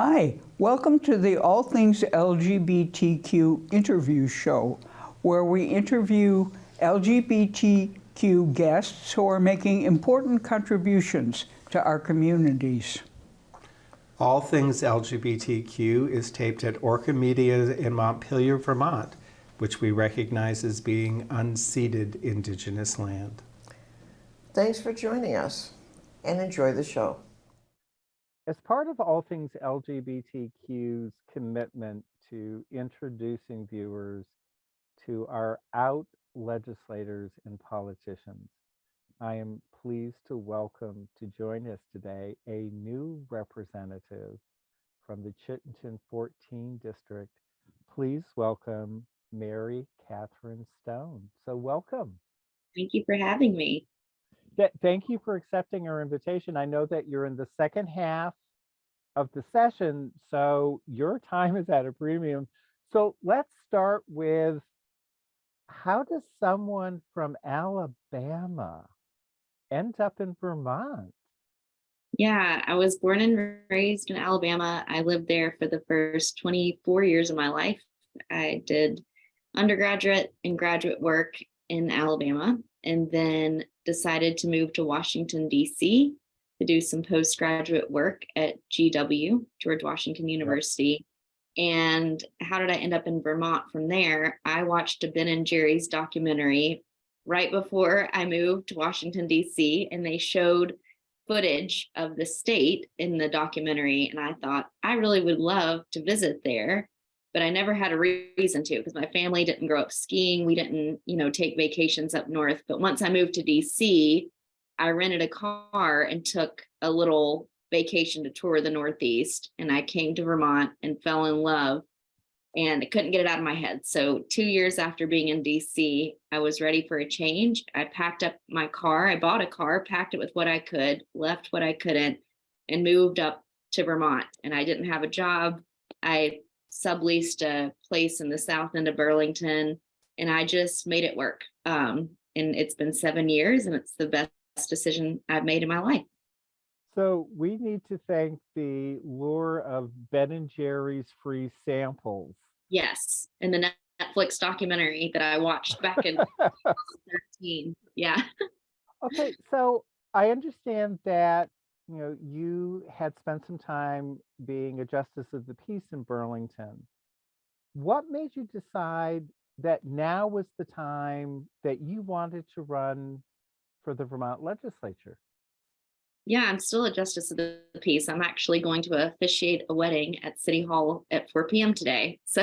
Hi, welcome to the All Things LGBTQ interview show, where we interview LGBTQ guests who are making important contributions to our communities. All Things LGBTQ is taped at Orca Media in Montpelier, Vermont, which we recognize as being unceded Indigenous land. Thanks for joining us and enjoy the show. As part of All Things LGBTQ's commitment to introducing viewers to our out legislators and politicians, I am pleased to welcome to join us today a new representative from the Chittenden 14 district. Please welcome Mary Katherine Stone. So welcome. Thank you for having me. Th- Thank you for accepting our invitation. I know that you're in the second half of the session, so your time is at a premium. So let's start with how does someone from Alabama end up in Vermont? Yeah, I was born and raised in Alabama. I lived there for the first 24 years of my life. I did undergraduate and graduate work in Alabama and then decided to move to Washington, D.C. to do some postgraduate work at GW, George Washington University. And how did I end up in Vermont from there? I watched a Ben and Jerry's documentary right before I moved to Washington, D.C., and they showed footage of the state in the documentary. And I thought, I really would love to visit there, but I never had a re- reason to because my family didn't grow up skiing. We didn't, you know, take vacations up north. But once I moved to DC, I rented a car and took a little vacation to tour the Northeast. And I came to Vermont and fell in love and I couldn't get it out of my head. So, two years after being in DC, I was ready for a change. I packed up my car. I bought a car, packed it with what I could, left what I couldn't, and moved up to Vermont. And I didn't have a job. I subleased a place in the south end of Burlington, and I just made it work. Um, and it's been seven years, and it's the best decision I've made in my life. So we need to thank the lure of Ben and Jerry's free samples. Yes, and the Netflix documentary that I watched back in 2013. Yeah. Okay, so I understand that you know you had spent some time being a justice of the peace in Burlington. What made you decide that now was the time that you wanted to run for the Vermont legislature? Yeah, I'm still a justice of the peace. I'm actually going to officiate a wedding at City Hall at 4 p.m. today. So,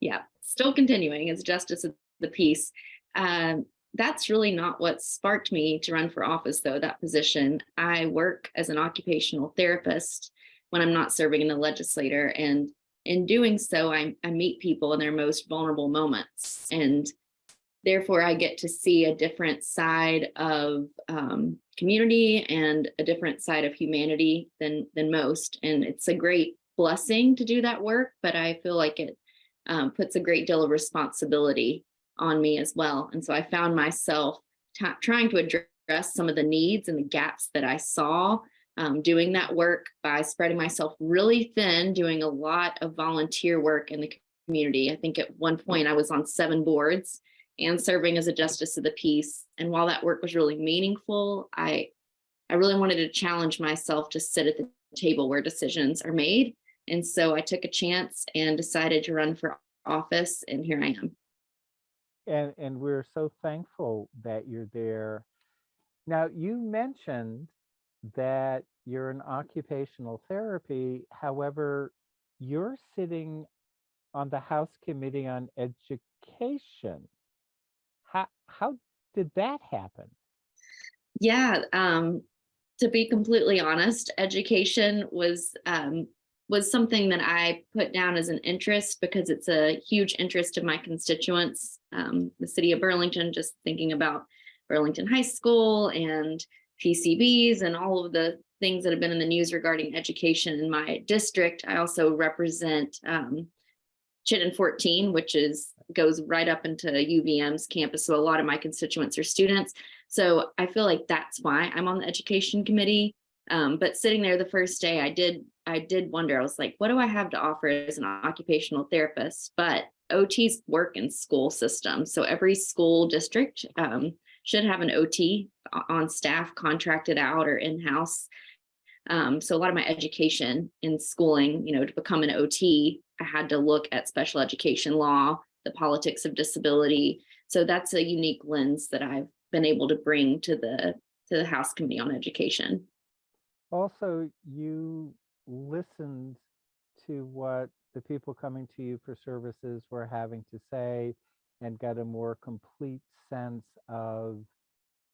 yeah, still continuing as justice of the peace. Um, that's really not what sparked me to run for office, though, that position. I work as an occupational therapist when I'm not serving in the legislature. And in doing so, I, I meet people in their most vulnerable moments. And therefore i get to see a different side of um, community and a different side of humanity than than most and it's a great blessing to do that work but i feel like it um, puts a great deal of responsibility on me as well and so i found myself trying to address some of the needs and the gaps that i saw um, doing that work by spreading myself really thin doing a lot of volunteer work in the community i think at one point i was on seven boards and serving as a justice of the peace. And while that work was really meaningful, I I really wanted to challenge myself to sit at the table where decisions are made. And so I took a chance and decided to run for office, and here I am. And and we're so thankful that you're there. Now you mentioned that you're in occupational therapy. However, you're sitting on the House Committee on Education how how did that happen? Yeah, um, to be completely honest, education was um, was something that I put down as an interest because it's a huge interest of my constituents. Um, the city of Burlington, just thinking about Burlington High School and PCBs and all of the things that have been in the news regarding education in my district. I also represent um, Chittenden 14, which is goes right up into UVM's campus. So a lot of my constituents are students. So I feel like that's why I'm on the education committee. Um, but sitting there the first day, I did I did wonder, I was like, what do I have to offer as an occupational therapist? But OTs work in school systems. So every school district um, should have an OT on staff, contracted out or in-house. Um, so a lot of my education in schooling, you know, to become an OT, I had to look at special education law, the politics of disability. So that's a unique lens that I've been able to bring to the to the House Committee on Education. Also, you listened to what the people coming to you for services were having to say and get a more complete sense of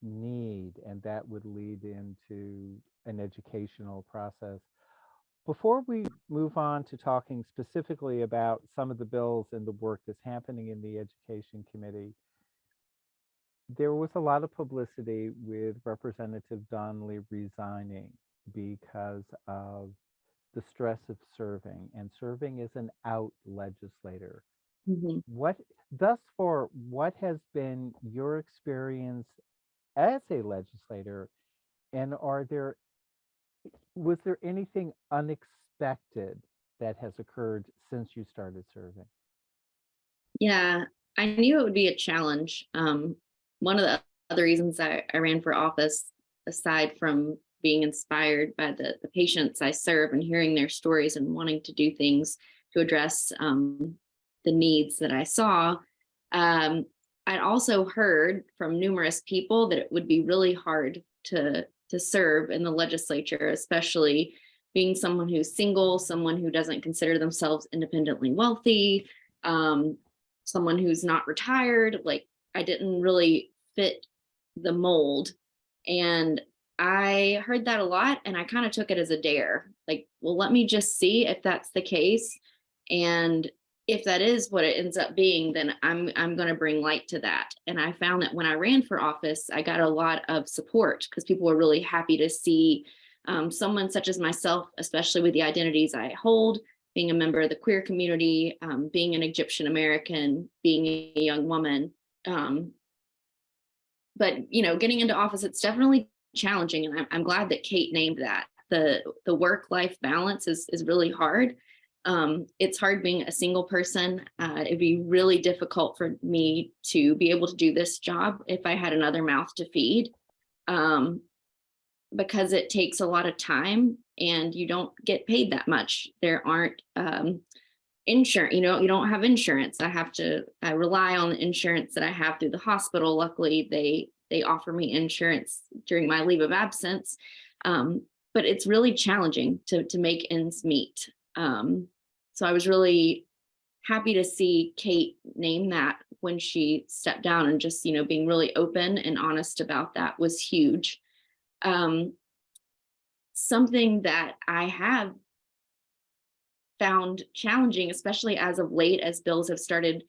need, and that would lead into an educational process. Before we move on to talking specifically about some of the bills and the work that's happening in the Education Committee, there was a lot of publicity with Representative Donnelly resigning because of the stress of serving and serving as an out legislator. Mhm. What thus far, what has been your experience as a legislator? And are there was there anything unexpected that has occurred since you started serving? Yeah, I knew it would be a challenge. Um, one of the other reasons I, I ran for office, aside from being inspired by the, the patients I serve and hearing their stories and wanting to do things to address um, the needs that I saw, um, I'd also heard from numerous people that it would be really hard to to serve in the legislature, especially being someone who's single, someone who doesn't consider themselves independently wealthy, um, someone who's not retired. Like I didn't really fit the mold. And I heard that a lot and I kind of took it as a dare. Like, well, let me just see if that's the case. And if that is what it ends up being, then I'm I'm going to bring light to that. And I found that when I ran for office, I got a lot of support because people were really happy to see um, someone such as myself, especially with the identities I hold, being a member of the queer community, um, being an Egyptian American, being a young woman. Um, but you know, getting into office, it's definitely challenging, and I'm, I'm glad that Kate named that. the The work life balance is is really hard. Um, it's hard being a single person. Uh, it'd be really difficult for me to be able to do this job if I had another mouth to feed. Um, because it takes a lot of time and you don't get paid that much. There aren't um, insurance, you know, you don't have insurance. I have to, I rely on the insurance that I have through the hospital. Luckily, they they offer me insurance during my leave of absence. Um, but it's really challenging to to make ends meet. Um, so I was really happy to see Kate name that when she stepped down and just, you know, being really open and honest about that was huge um, something that I have found challenging, especially as of late, as bills have started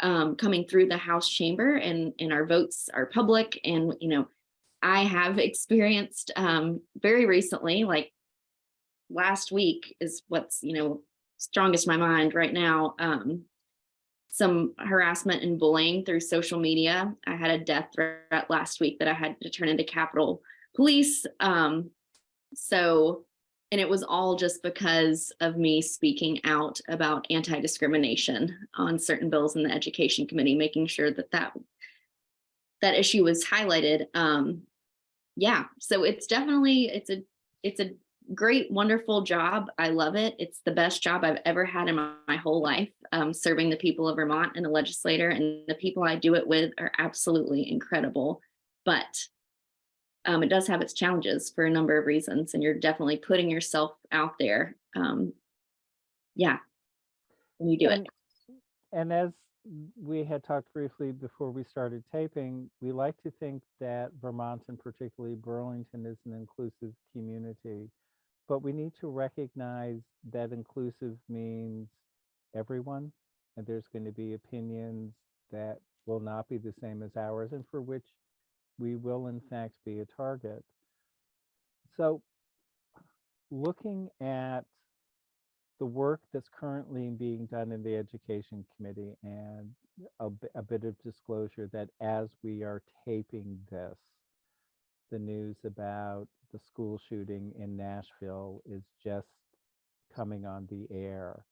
um, coming through the House chamber and, and our votes are public. And, you know, I have experienced um, very recently, like last week is what's, you know, strongest my mind right now. Um, some harassment and bullying through social media. I had a death threat last week that I had to turn into Capitol police. Um, so, and it was all just because of me speaking out about anti-discrimination on certain bills in the education committee, making sure that that, that issue was highlighted. Um, yeah, so it's definitely, it's a, it's a great, wonderful job. I love it. It's the best job I've ever had in my, my whole life, um, serving the people of Vermont and the legislator and the people I do it with are absolutely incredible. But um, it does have its challenges for a number of reasons, and you're definitely putting yourself out there. Um, yeah, when you do it. And, and as we had talked briefly before we started taping, we like to think that Vermont and particularly Burlington is an inclusive community, but we need to recognize that inclusive means everyone, and there's going to be opinions that will not be the same as ours and for which we will in fact be a target. So looking at the work that's currently being done in the Education Committee and a, a bit of disclosure that as we are taping this, the news about the school shooting in Nashville is just coming on the air.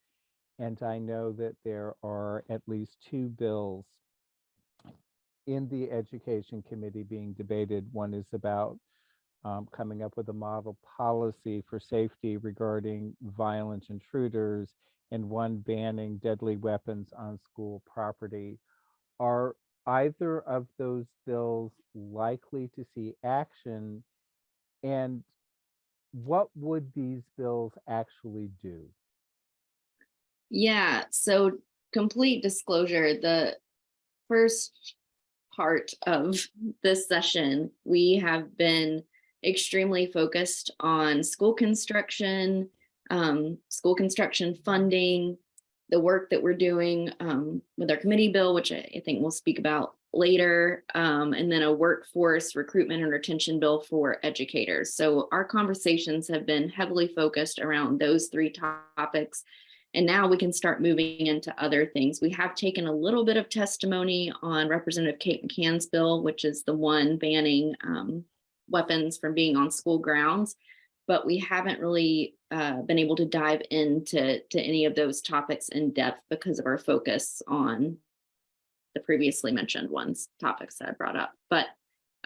And I know that there are at least two bills in the Education Committee being debated. One is about um, coming up with a model policy for safety regarding violent intruders and one banning deadly weapons on school property. Are either of those bills likely to see action? And what would these bills actually do? Yeah, so complete disclosure, the first part of this session, we have been extremely focused on school construction, um, school construction funding, the work that we're doing um, with our committee bill, which I, I think we'll speak about later, um, and then a workforce recruitment and retention bill for educators. So our conversations have been heavily focused around those three topics. And now we can start moving into other things. We have taken a little bit of testimony on Representative Kate McCann's bill, which is the one banning um, weapons from being on school grounds. But we haven't really uh, been able to dive into to any of those topics in depth because of our focus on the previously mentioned ones, topics that I brought up. But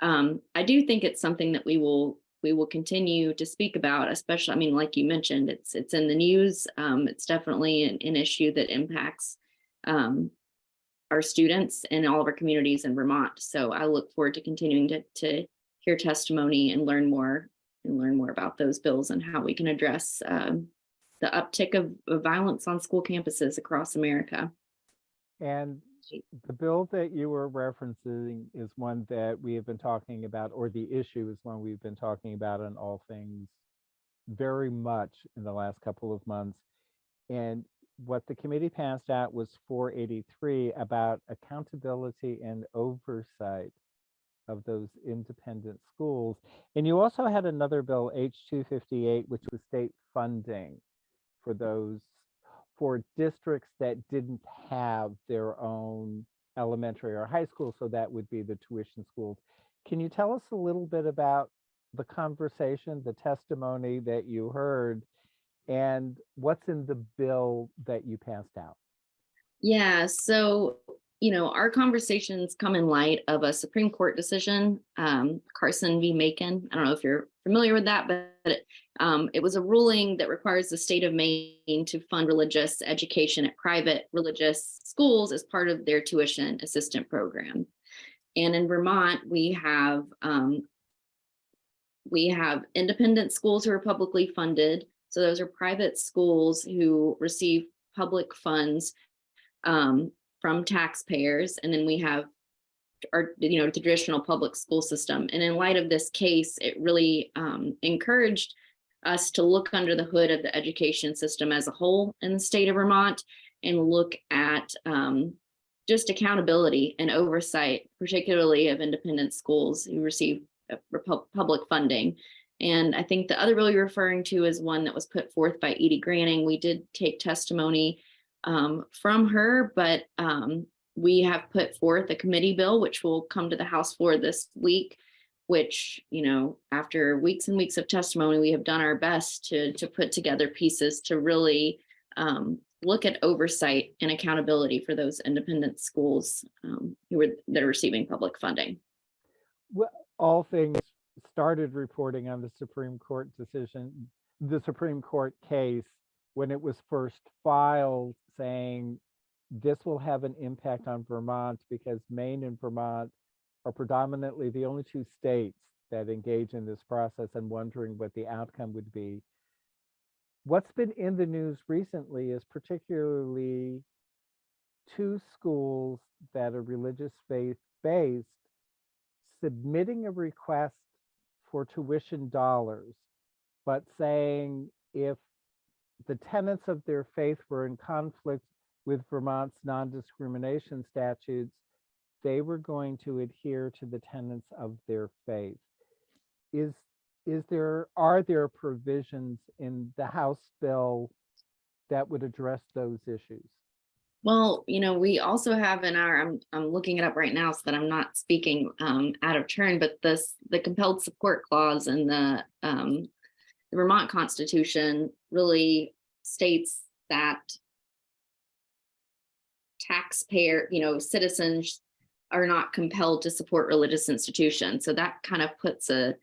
um, I do think it's something that we will we will continue to speak about, especially, I mean, like you mentioned, it's it's in the news. Um, it's definitely an, an issue that impacts um, our students and all of our communities in Vermont. So I look forward to continuing to, to hear testimony and learn more and learn more about those bills and how we can address um, the uptick of, of violence on school campuses across America. And the bill that you were referencing is one that we have been talking about, or the issue is one we've been talking about on all things very much in the last couple of months. And what the committee passed out was 483 about accountability and oversight of those independent schools. And you also had another bill, H258, which was state funding for those for districts that didn't have their own elementary or high school, so that would be the tuition schools. Can you tell us a little bit about the conversation, the testimony that you heard, and what's in the bill that you passed out? Yeah, so, you know, our conversations come in light of a Supreme Court decision, um, Carson v. Makin. I don't know if you're familiar with that, but um, it was a ruling that requires the state of Maine to fund religious education at private religious schools as part of their tuition assistant program. And in Vermont, we have um, we have independent schools who are publicly funded. So those are private schools who receive public funds um, from taxpayers. And then we have our, you know, the traditional public school system. And in light of this case, it really um, encouraged us to look under the hood of the education system as a whole in the state of Vermont and look at um, just accountability and oversight, particularly of independent schools who receive uh, public funding. And I think the other bill you're referring to is one that was put forth by Edye Graning. We did take testimony um, from her, but um, we have put forth a committee bill, which will come to the House floor this week, which, you know, after weeks and weeks of testimony, we have done our best to, to put together pieces to really um, look at oversight and accountability for those independent schools um, who are that are receiving public funding. Well, all things started reporting on the Supreme Court decision, the Supreme Court case, when it was first filed saying this will have an impact on Vermont because Maine and Vermont are predominantly the only two states that engage in this process and wondering what the outcome would be. What's been in the news recently is particularly two schools that are religious faith based submitting a request for tuition dollars, but saying if the tenets of their faith were in conflict with Vermont's non-discrimination statutes, they were going to adhere to the tenets of their faith. Is is there are there provisions in the House bill that would address those issues? Well, you know, we also have in our, I'm, I'm looking it up right now so that I'm not speaking um, out of turn, but this, the compelled support clause in the, um, the Vermont Constitution really states that taxpayer, you know, citizens are not compelled to support religious institutions. So that kind of puts a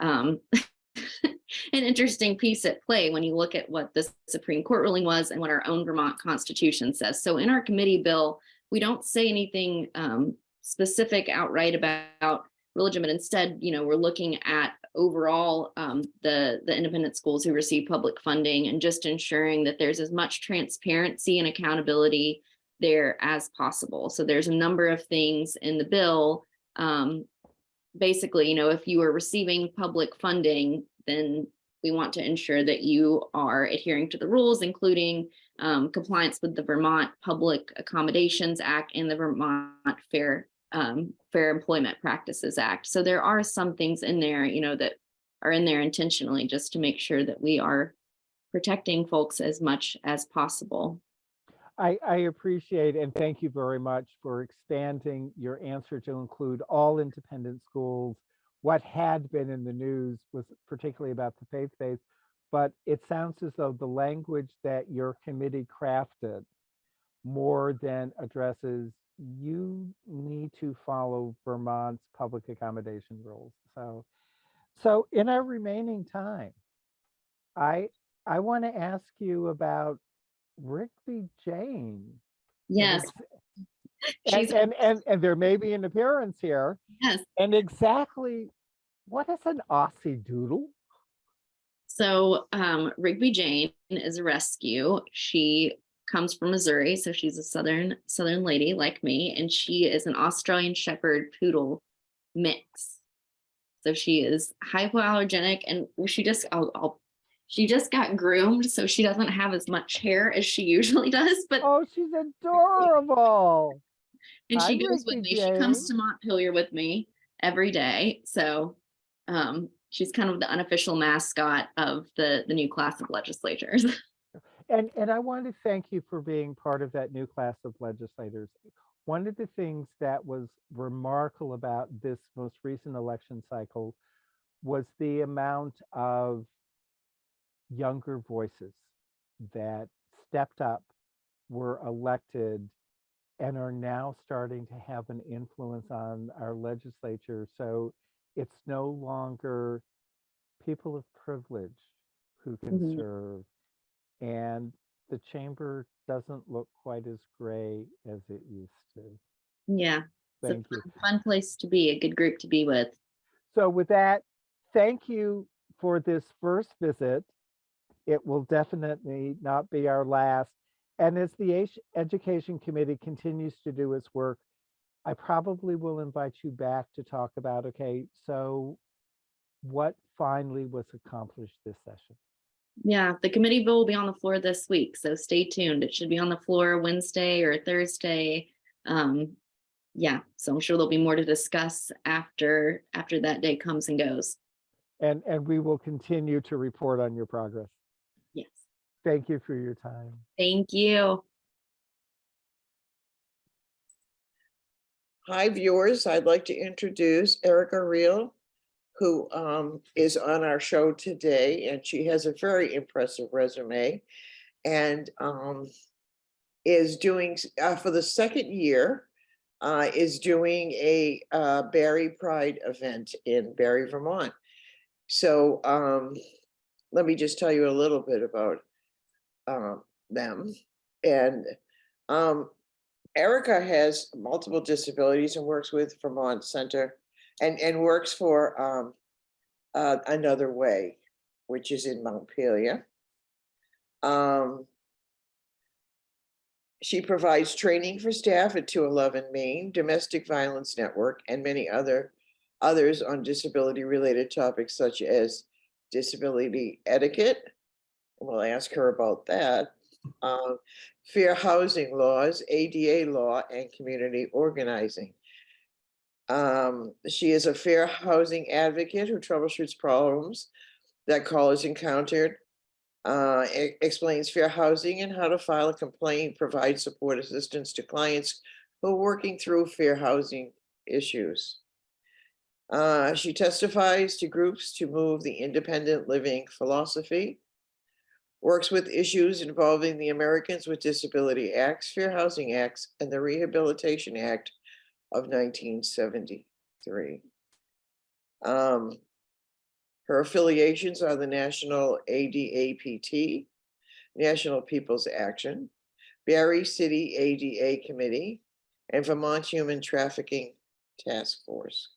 um, an interesting piece at play when you look at what the Supreme Court ruling was and what our own Vermont Constitution says. So in our committee bill, we don't say anything um, specific outright about religion, but instead, you know, we're looking at overall um, the the independent schools who receive public funding and just ensuring that there's as much transparency and accountability there as possible. So there's a number of things in the bill. Um, basically, you know, if you are receiving public funding, then we want to ensure that you are adhering to the rules, including um, compliance with the Vermont Public Accommodations Act and the Vermont Fair um, Fair Employment Practices Act. So there are some things in there, you know, that are in there intentionally just to make sure that we are protecting folks as much as possible. I, I appreciate and thank you very much for expanding your answer to include all independent schools. What had been in the news was particularly about the faith-based, but it sounds as though the language that your committee crafted more than addresses you need to follow Vermont's public accommodation rules. So, so in our remaining time, I I want to ask you about Rigby Jane. Yes, And, she's, and, and, and there may be an appearance here. yes. And exactly what is an Aussie doodle? So um, Rigby Jane is a rescue. She comes from Missouri, so she's a southern southern lady like me, and she is an Australian Shepherd Poodle mix. So she is hypoallergenic, and she just I'll, I'll she just got groomed, so she doesn't have as much hair as she usually does, but Oh, she's adorable. and she goes with me. She comes to Montpelier with me every day. So um, she's kind of the unofficial mascot of the the new class of legislators. And, and I want to thank you for being part of that new class of legislators. One of the things that was remarkable about this most recent election cycle was the amount of younger voices that stepped up, were elected, and are now starting to have an influence on our legislature. So it's no longer people of privilege who can Mhm. serve. And the chamber doesn't look quite as gray as it used to. yeah, it's Thank a you. fun, fun place to be, a good group to be with. So with that, thank you for this first visit. It will definitely not be our last. And as the Education Committee continues to do its work, I probably will invite you back to talk about, okay, so what finally was accomplished this session? Yeah, the committee bill will be on the floor this week, so stay tuned. It should be on the floor Wednesday or Thursday. Um, yeah, so I'm sure there'll be more to discuss after after that day comes and goes. And, and we will continue to report on your progress. Yes, Thank you for your time. thank you. Hi, viewers. I'd like to introduce Erica Reel, who um, is on our show today, and she has a very impressive resume and um, is doing, uh, for the second year, uh, is doing a uh, Barre Pride event in Barre, Vermont. So um, let me just tell you a little bit about um, them. And um, Erica has multiple disabilities and works with Vermont Center and, and works for um, uh, Another Way, which is in Montpelier. Um, she provides training for staff at 211 Maine, Domestic Violence Network, and many other others on disability-related topics such as disability etiquette. We'll ask her about that. Um, fair housing laws, ADA law, and community organizing. Um, she is a fair housing advocate who troubleshoots problems that callers encountered. Uh, explains fair housing and how to file a complaint, provide support assistance to clients who are working through fair housing issues. Uh, she testifies to groups to move the independent living philosophy. Works with issues involving the Americans with Disability Acts, Fair Housing Acts, and the Rehabilitation Act of nineteen seventy-three. Um, her affiliations are the National ADAPT, National People's Action, Barre City ADA Committee, and Vermont Human Trafficking Task Force.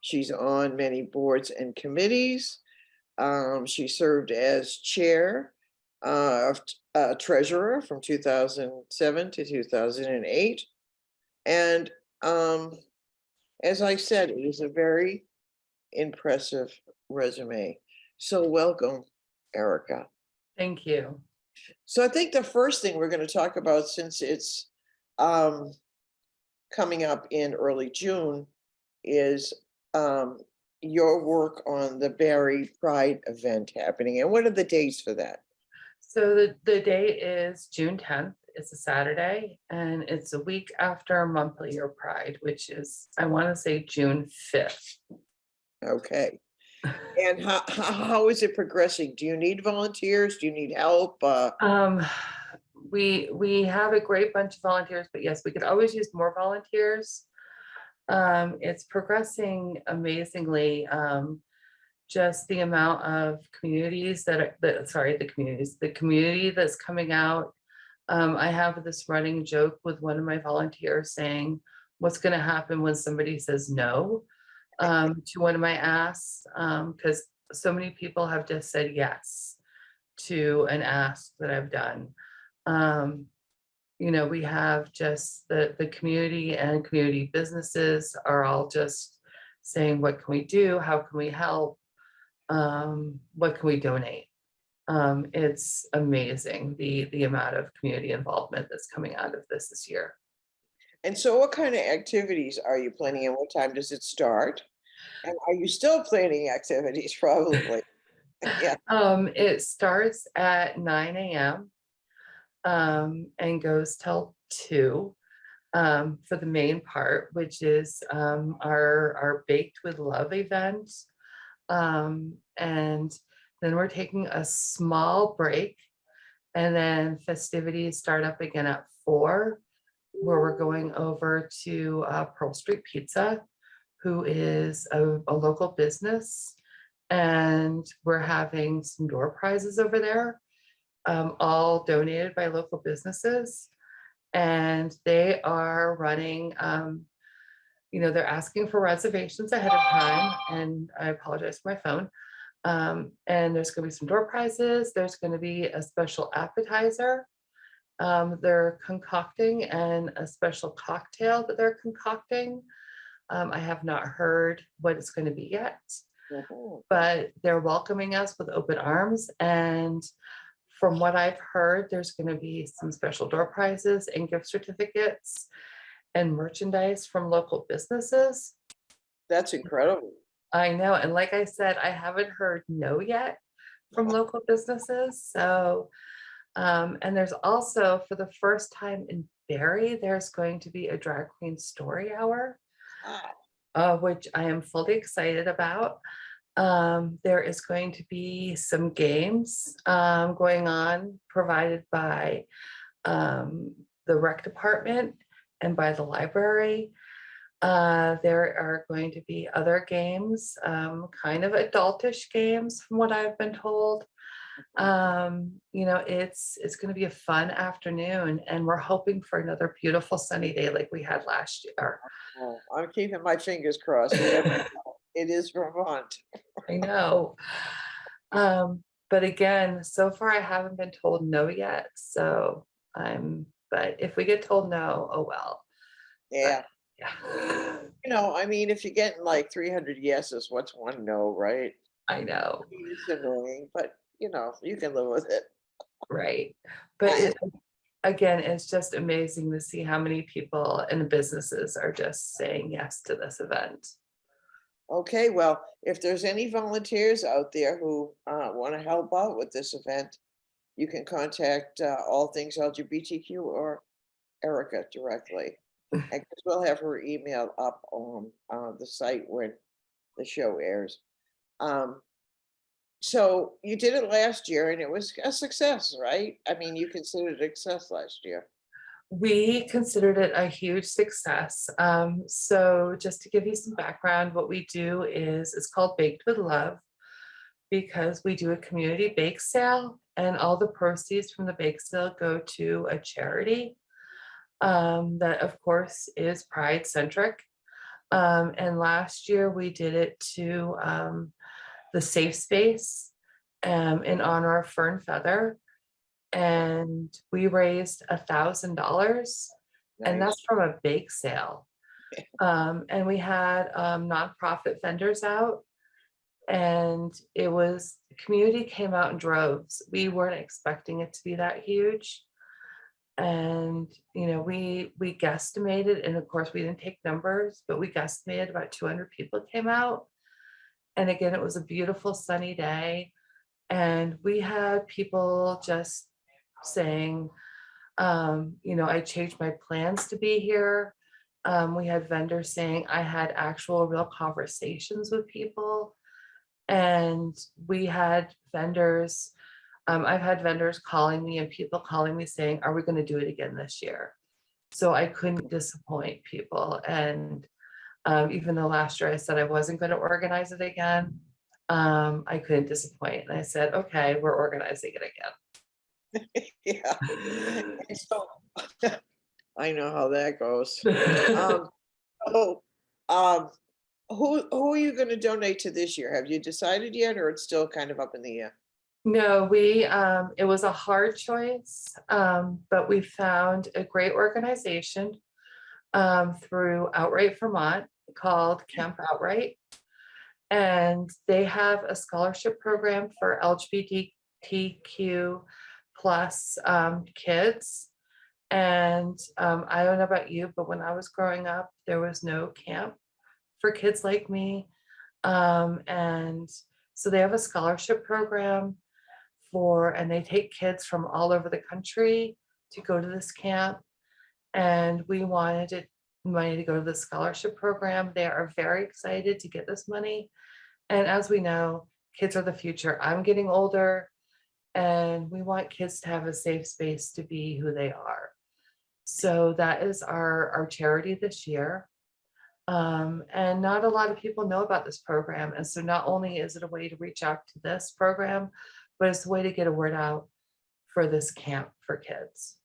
She's on many boards and committees. Um, she served as chair uh, of uh, treasurer from two thousand seven to two thousand and eight. And um, as I said, it is a very impressive resume. So welcome, Erica. Thank you. So I think the first thing we're going to talk about, since it's um, coming up in early June, is um, your work on the Barre Pride event happening. And what are the dates for that? So the, the date is June tenth. It's a Saturday and it's a week after Montpelier Pride, which is, I want to say June fifth. Okay. And how, how, how is it progressing? Do you need volunteers? Do you need help? Uh, Um, we, we have a great bunch of volunteers, but yes, we could always use more volunteers. Um, it's progressing amazingly. Um, just the amount of communities that, are that, sorry, the communities, the community that's coming out. Um, I have this running joke with one of my volunteers saying, what's gonna happen when somebody says no? Um, to one of my asks, um, because so many people have just said yes to an ask that I've done. Um, you know, we have just the, the community and community businesses are all just saying, what can we do? How can we help? Um, what can we donate? Um, it's amazing, the, the amount of community involvement that's coming out of this this year. and so what kind of activities are you planning and what time does it start? And are you still planning activities probably? Yeah, Um, it starts at nine AM. Um, and goes till two. Um, for the main part, which is, um, our, our Baked with Love event. Um, and then we're taking a small break. And then festivities start up again at four, where we're going over to, uh, Pearl Street Pizza, who is a, a local business. And we're having some door prizes over there, um, all donated by local businesses. And they are running, um, you know, they're asking for reservations ahead of time, and I apologize for my phone. Um, and there's gonna be some door prizes, there's gonna be a special appetizer. Um, they're concocting and a special cocktail that they're concocting. Um, I have not heard what it's gonna be yet but they're welcoming us with open arms and from what I've heard, there's gonna be some special door prizes and gift certificates and merchandise from local businesses. That's incredible. I know, and like I said, I haven't heard no yet from local businesses, so. Um, and there's also, for the first time in Barre, there's going to be a drag queen story hour Ah, uh, which I am fully excited about. Um, there is going to be some games um, going on provided by um, the rec department and by the library. Uh, there are going to be other games, um, kind of adultish games from what I've been told. Um, you know, it's, it's gonna be a fun afternoon and we're hoping for another beautiful sunny day like we had last year. well, I'm keeping my fingers crossed. You never know. It is Vermont. I know. Um, but again, so far I haven't been told no yet, so I'm, but if we get told no, oh well. Yeah, Yeah, you know, I mean, if you're getting like three hundred yeses, what's one no, right? I know, It's annoying, but you know, you can live with it. right? But it, again, it's just amazing to see how many people and businesses are just saying yes to this event. Okay, well, if there's any volunteers out there who uh, want to help out with this event, you can contact uh, All Things LGBTQ or Erica directly. And we'll have her email up on uh, the site when the show airs. Um, so you did it last year and it was a success, right? I mean, you considered it a success last year. We considered it a huge success. Um, so just to give you some background, what we do is, it's called Baked with Love because we do a community bake sale and all the proceeds from the bake sale go to a charity um, that of course is pride centric. Um, and last year we did it to um, the safe space um, in honor of Fern Feather. And we raised a thousand dollars and that's from a bake sale. Um, and we had um nonprofit vendors out. And it was, the community came out in droves. We weren't expecting it to be that huge. And, you know, we, we guesstimated, and of course, we didn't take numbers, but we guesstimated about two hundred people came out. And again, it was a beautiful sunny day. And we had people just saying, um, you know, I changed my plans to be here. Um, we had vendors saying I had actual real conversations with people. And we had vendors, um, I've had vendors calling me and people calling me saying, are we gonna do it again this year? So I couldn't disappoint people and um, even though last year I said I wasn't gonna organize it again, um, I couldn't disappoint. And I said, okay, we're organizing it again. Yeah. So, I know how that goes. Um, Oh, um, who, who are you gonna donate to this year? Have you decided yet, or it's still kind of up in the air? No, we, um, it was a hard choice, um, but we found a great organization um, through Outright Vermont called Camp Outright. And they have a scholarship program for LGBTQ plus um, kids. And um, I don't know about you, but when I was growing up, there was no camp for kids like me. Um, and so they have a scholarship program for, and they take kids from all over the country to go to this camp. And we wanted it, money to go to the scholarship program. They are very excited to get this money. And as we know, kids are the future. I'm getting older and we want kids to have a safe space to be who they are. So that is our, our charity this year. Um, and not a lot of people know about this program. And so not only is it a way to reach out to this program, but it's a way to get a word out for this camp for kids.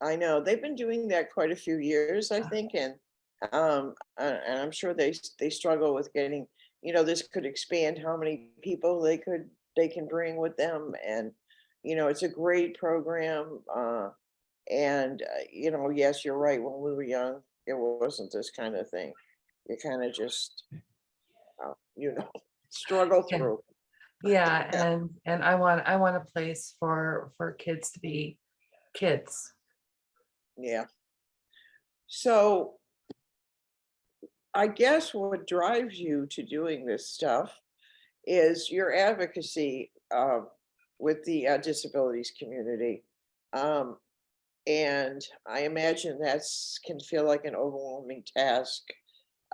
I know, they've been doing that quite a few years, I think, and, um, and I'm sure they, they struggle with getting, you know, this could expand how many people they could, they can bring with them, and, you know, it's a great program, uh, and, uh, you know, yes, you're right, when we were young, it wasn't this kind of thing. You kind of just, uh, you know, struggle through. Yeah, Yeah. and, and I want, I want a place for, for kids to be kids. Yeah. So I guess what drives you to doing this stuff is your advocacy uh, with the uh, disabilities community. Um, and I imagine that's can feel like an overwhelming task.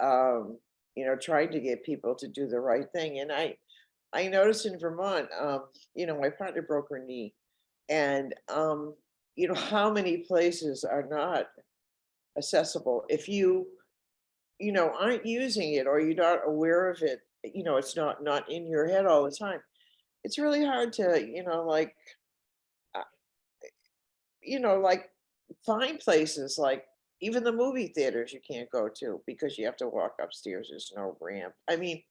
Um, you know, trying to get people to do the right thing. And I, I noticed in Vermont, um, you know, my partner broke her knee, and um, you know, how many places are not accessible if you, you know, aren't using it or you're not aware of it, you know, it's not, not in your head all the time. It's really hard to, you know, like, uh, you know, like find places like even the movie theaters you can't go to because you have to walk upstairs. There's no ramp. I mean,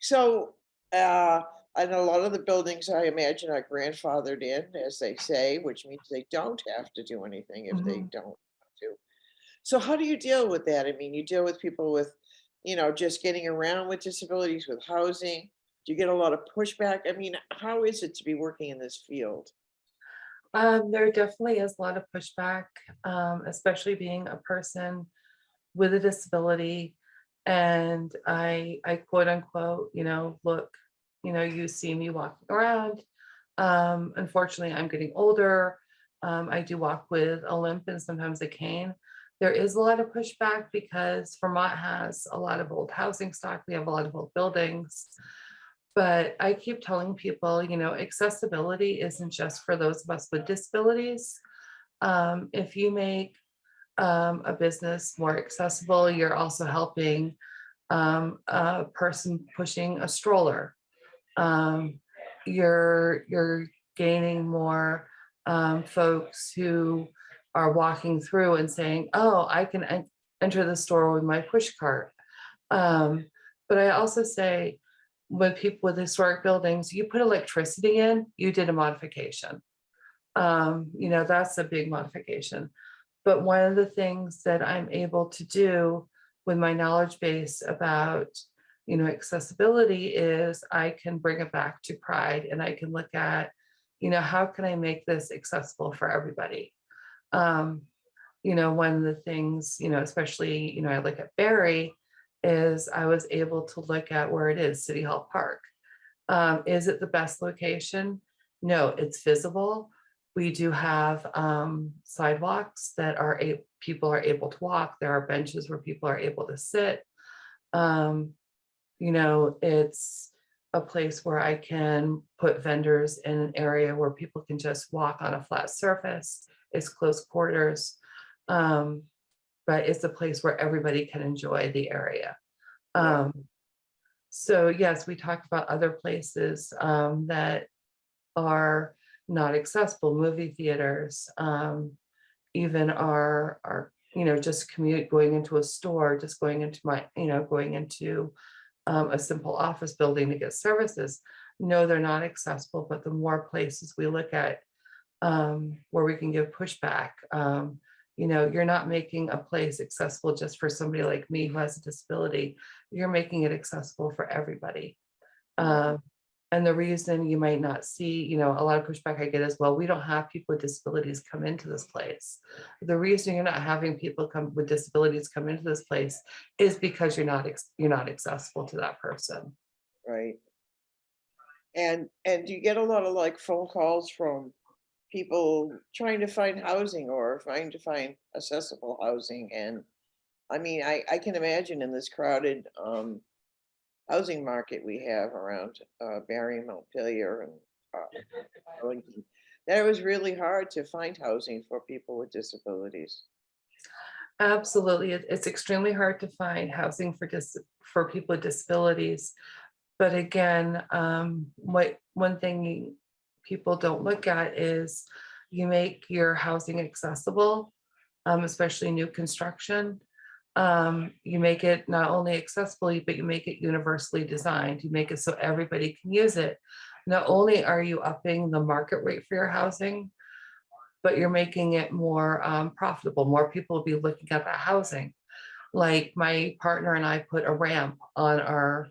so, uh, and a lot of the buildings I imagine are grandfathered in, as they say, which means they don't have to do anything if they Mhm. don't want to. So how do you deal with that? I mean, you deal with people with, you know, just getting around with disabilities, with housing. Do you get a lot of pushback? I mean, how is it to be working in this field? Um, there definitely is a lot of pushback, um, especially being a person with a disability. And I, I quote unquote, you know, look, you know, you see me walking around. Um, unfortunately, I'm getting older. Um, I do walk with a limp and sometimes a cane. There is a lot of pushback because Vermont has a lot of old housing stock. We have a lot of old buildings. But I keep telling people, you know, accessibility isn't just for those of us with disabilities. Um, if you make um, a business more accessible, you're also helping um, a person pushing a stroller. Um, you're you're gaining more um, folks who are walking through and saying, "Oh, I can en- enter the store with my push cart." Um, but I also say, with people with historic buildings, you put electricity in, you did a modification. Um, you know, that's a big modification. But one of the things that I'm able to do with my knowledge base about, you know, accessibility is I can bring it back to pride and I can look at, you know, how can I make this accessible for everybody? Um, you know, one of the things, you know, especially, you know, I look at Barre, is I was able to look at where it is, City Hall Park. Um, is it the best location? No, it's visible. We do have um, sidewalks that are, people are able to walk. There are benches where people are able to sit. Um, you know, it's a place where I can put vendors in an area where people can just walk on a flat surface. It's close quarters. Um, but it's a place where everybody can enjoy the area. Um, so yes, we talked about other places um, that are not accessible, movie theaters, um, even our, our, you know, just commute, going into a store, just going into my, you know, going into um, a simple office building to get services. No, they're not accessible, but the more places we look at um, where we can give pushback, um, you know, you're not making a place accessible just for somebody like me who has a disability. You're making it accessible for everybody. Um, and the reason you might not see, you know, a lot of pushback I get is, well, we don't have people with disabilities come into this place. The reason you're not having people come with disabilities come into this place is because you're not, you're not accessible to that person. Right. And, and you get a lot of like phone calls from people trying to find housing or trying to find accessible housing? And I mean, I, I can imagine in this crowded, um, housing market we have around, uh, Barre, Montpelier and, uh, Arlington, that it was really hard to find housing for people with disabilities. Absolutely. It's extremely hard to find housing for dis, for people with disabilities. But again, um, what, one thing people don't look at is you make your housing accessible, um, especially new construction. Um, you make it not only accessible, but you make it universally designed. You make it so everybody can use it. Not only are you upping the market rate for your housing, but you're making it more um, profitable. More people will be looking at that housing. Like my partner and I put a ramp on our,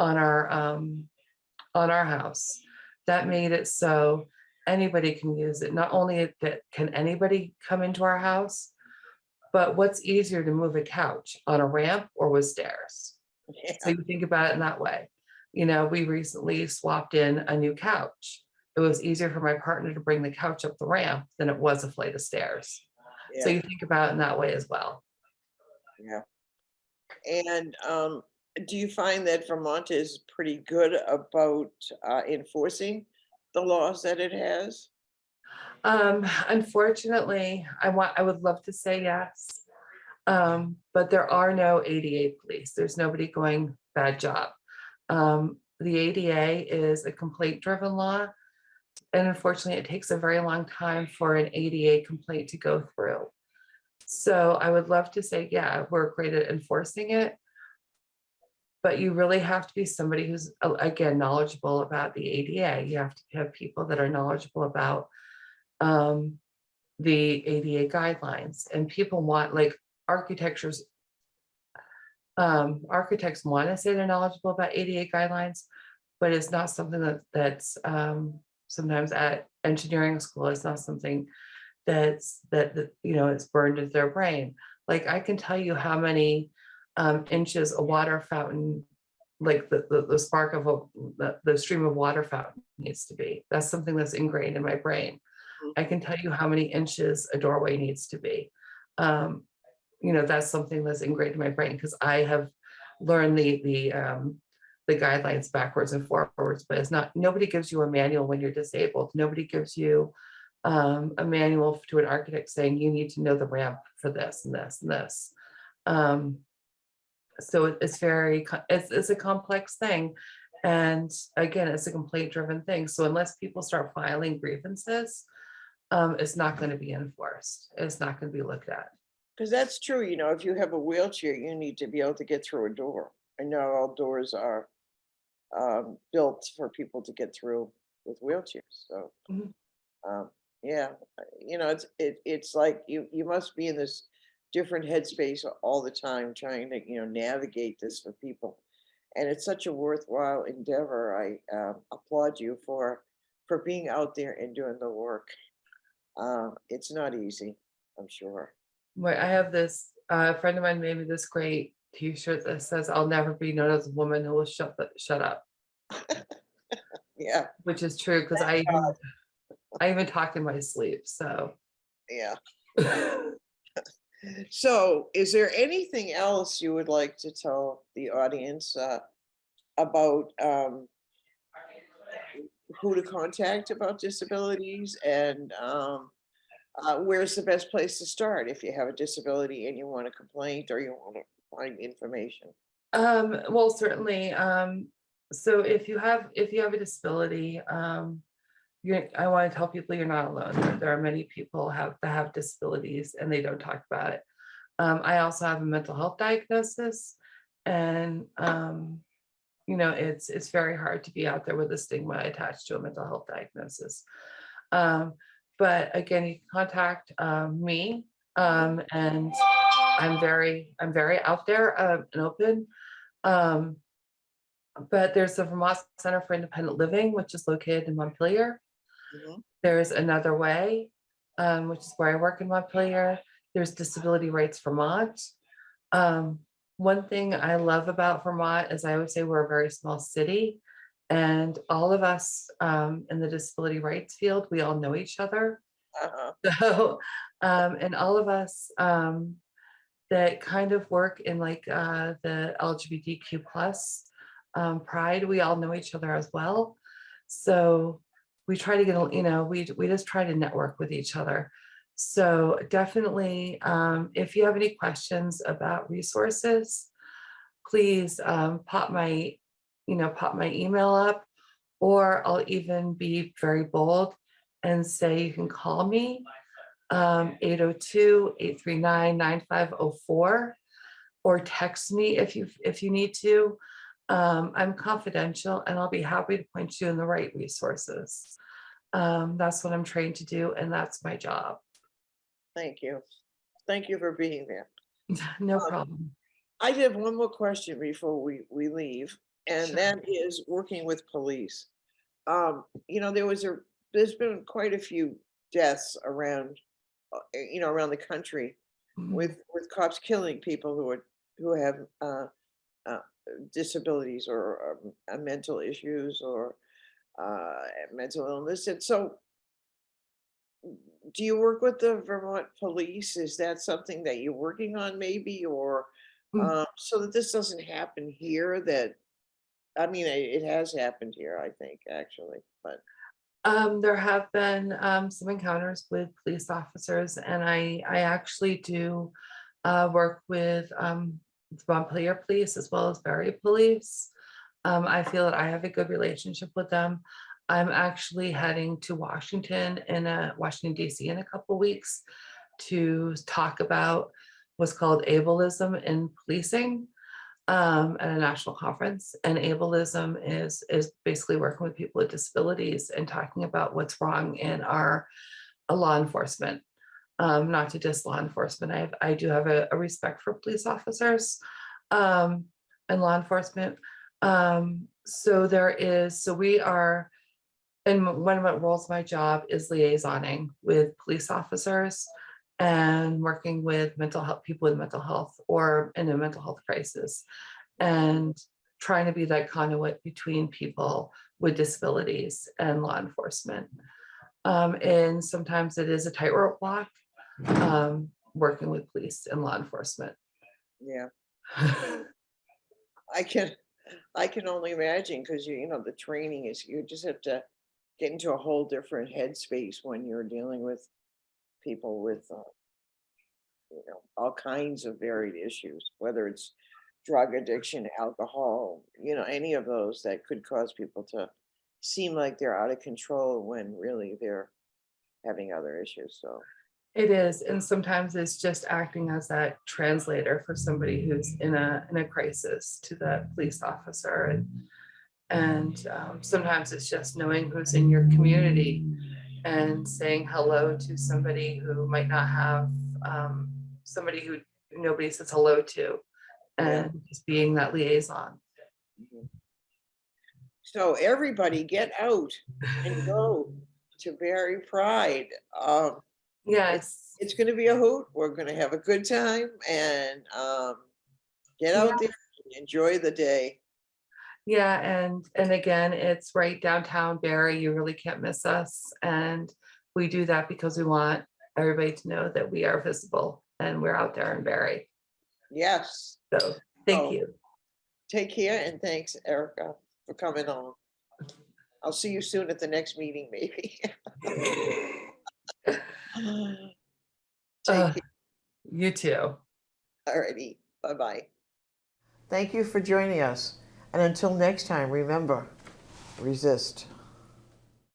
on our, um, on our house. That made it so anybody can use it. Not only that can anybody come into our house, but what's easier to move a couch on a ramp or with stairs? So you think about it in that way. You know, we recently swapped in a new couch. It was easier for my partner to bring the couch up the ramp than it was a flight of stairs. So you think about it in that way as well. yeah. And, um, do you find that Vermont is pretty good about, uh, enforcing the laws that it has? Um, unfortunately, I want, I would love to say yes. Um, but there are no ADA police. There's nobody going bad job. Um, the ADA is a complaint driven law. And unfortunately, it takes a very long time for an ADA complaint to go through. So I would love to say, yeah, we're great at enforcing it. But you really have to be somebody who's, again, knowledgeable about the ADA. You have to have people that are knowledgeable about um, the ADA guidelines and people want like architectures. Um, architects want to say they're knowledgeable about ADA guidelines, but it's not something that that's um, sometimes at engineering school, it's not something that's that, that, you know, it's burned into their brain. Like I can tell you how many um, inches a water fountain, like the, the, the spark of a, the, the stream of water fountain needs to be. That's something that's ingrained in my brain. I can tell you how many inches a doorway needs to be. Um, you know, that's something that's ingrained in my brain because I have learned the, the, um, the guidelines backwards and forwards, but it's not, nobody gives you a manual when you're disabled. Nobody gives you um, a manual to an architect saying you need to know the ramp for this and this and this. Um, so it- it's very, it's, it's a complex thing. And again, it's a complaint driven thing. So unless people start filing grievances, um, it's not going to be enforced. It's not going to be looked at. Because that's true, you know, if you have a wheelchair, you need to be able to get through a door. I know all doors are um, built for people to get through with wheelchairs, so. Mhm. um, Yeah, uh, you know, it's, it, it's like you, you must be in this different headspace all the time, trying to, you know, navigate this for people. And it's such a worthwhile endeavor. I um, applaud you for, for being out there and doing the work. Uh, It's not easy, I'm sure. Where I have this, uh, a friend of mine made me this great t-shirt that says, I'll never be known as a woman who will shut, the shut up, Yeah, which is true, because I, even- I even talk in my sleep, so. yeah. So is there anything else you would like to tell the audience uh, about um, who to contact about disabilities and um, uh, where's the best place to start if you have a disability and you want a complaint or you want to find information? Um, well, certainly, um, so if you have, if you have a disability, um, I want to tell people you're not alone. There- There are many people have, that have disabilities and they don't talk about it. Um, I also have a mental health diagnosis and, um, you know, it's, it's very hard to be out there with a stigma attached to a mental health diagnosis. Um, but again, you can contact, um, me, um, and I'm very, I'm very out there, uh, and open. Um, but there's the Vermont Center for Independent Living, which is located in Montpelier. Mhm. There's another way, um, which is where I work in Montpelier. There's Disability Rights Vermont. Um, one thing I love about Vermont is I would say we're a very small city. And all of us um, in the disability rights field, we all know each other. Uh-huh. So, um, and all of us, um, that kind of work in like, uh, the LGBTQ plus, um, pride, we all know each other as well. So we try to get, a- you know, we, we just try to network with each other. So definitely, um, if you have any questions about resources, please, um, pop my, you know, pop my email up, or I'll even be very bold and say you can call me um 802-839-9504 or text me if you if you need to. Um, I'm confidential and I'll be happy to point you in the right resources. Um, that's what I'm trained to do and that's my job. Thank you. Thank you for being there. No Um, problem. I have one more question before we, we leave, and Sure. that is working with police. Um, you know, there was a, there's been quite a few deaths around, uh, you know, around the country Mhm. with, with cops killing people who are, who have, uh, uh, disabilities or, um, uh, mental issues or, uh, mental illness. And so do you work with the Vermont Police? Is that something that you're working on maybe, or Mm. uh, so that this doesn't happen here that, I mean, it it has happened here, I think, actually, but, Um, there have been um, some encounters with police officers and I, I actually do uh, work with um, Montpelier Police as well as Barre Police. Um, I feel that I have a good relationship with them. I'm actually heading to Washington in a Washington DC in a couple weeks to talk about what's called ableism in policing um, at a national conference. And ableism is, is basically working with people with disabilities and talking about what's wrong in our law enforcement. Um, not to diss law enforcement, I I do have a, a respect for police officers um, and law enforcement. Um, so there is, so we are, and one of my roles, my job is liaisoning with police officers and working with mental health, people with mental health or in a mental health crisis. And trying to be that conduit between people with disabilities and law enforcement. Um, and sometimes it is a tightrope walk, um, working with police and law enforcement. yeah, I can, I can only imagine, because you, you know, the training is, you just have to get into a whole different headspace when you're dealing with people with, uh, you know, all kinds of varied issues, whether it's drug addiction, alcohol, you know, any of those that could cause people to seem like they're out of control when really they're having other issues, so. It is, and sometimes it's just acting as that translator for somebody who's in a, in a crisis to the police officer and and um, sometimes it's just knowing who's in your community and saying hello to somebody who might not have um, somebody who nobody says hello to and just being that liaison. So everybody get out and go to Barre Pride. Um, Yes, it's gonna be a hoot. We're gonna have a good time and, um, get out there, and enjoy the day. Yeah, and and again, it's right downtown Barre. You really can't miss us. And we do that because we want everybody to know that we are visible and we're out there in Barre. Yes, So Oh. thank you. take care and thanks Erica for coming on. I'll see you soon at the next meeting, maybe. Uh, Take care. You too. Alrighty, bye-bye. Thank you for joining us. And until next time, remember, resist.